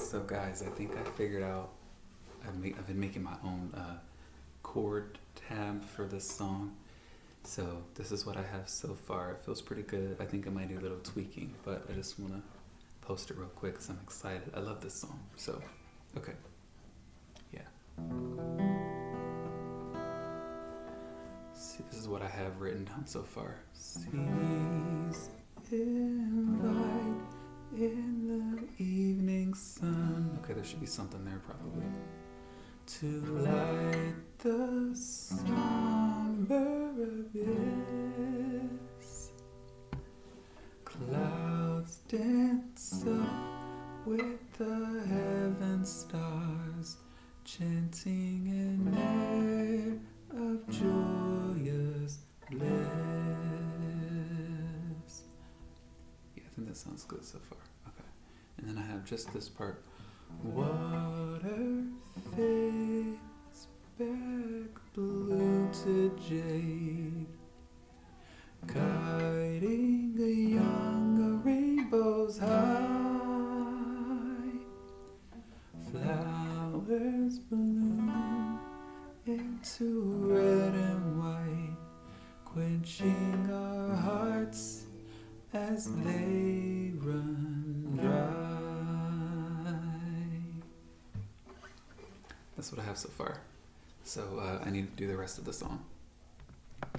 So guys, I think I figured out. I've, ma- I've been making my own uh, chord tab for this song. So this is what I have so far. It feels pretty good. I think I might do a little tweaking, but I just want to post it real quick because I'm excited. I love this song. So, okay. Yeah. See, this is what I have written down so far. Seas invite there should be something there probably. To light the somber abyss. Clouds dance up with the heaven stars, chanting an air of joyous bliss. Yeah, I think that sounds good so far. Okay. And then I have just this part. Water fades back blue to jade, guiding a young rainbow's high. Flowers bloom into red and white, quenching our hearts as they run That's what I have so far. So uh, I need to do the rest of the song.